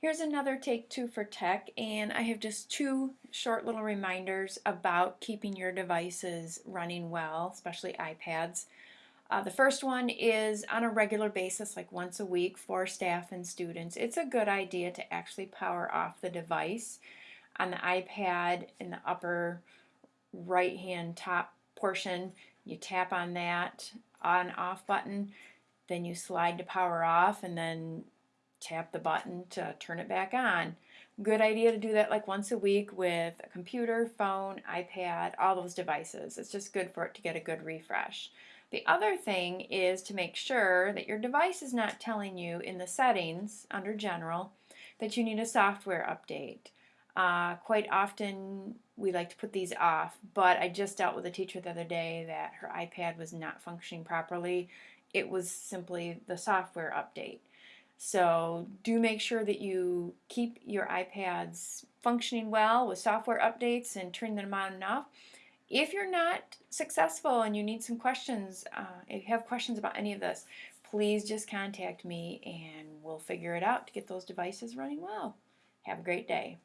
Here's another Take Two for Tech, and I have just two short little reminders about keeping your devices running well, especially iPads. Uh, the first one is on a regular basis, like once a week for staff and students. It's a good idea to actually power off the device on the iPad in the upper right hand top portion. You tap on that on off button, then you slide to power off, and then tap the button to turn it back on. Good idea to do that like once a week with a computer, phone, iPad, all those devices. It's just good for it to get a good refresh. The other thing is to make sure that your device is not telling you in the settings under general that you need a software update. Uh, quite often we like to put these off, but I just dealt with a teacher the other day that her iPad was not functioning properly. It was simply the software update. So do make sure that you keep your iPads functioning well with software updates and turn them on and off. If you're not successful and you need some questions, uh, if you have questions about any of this, please just contact me and we'll figure it out to get those devices running well. Have a great day.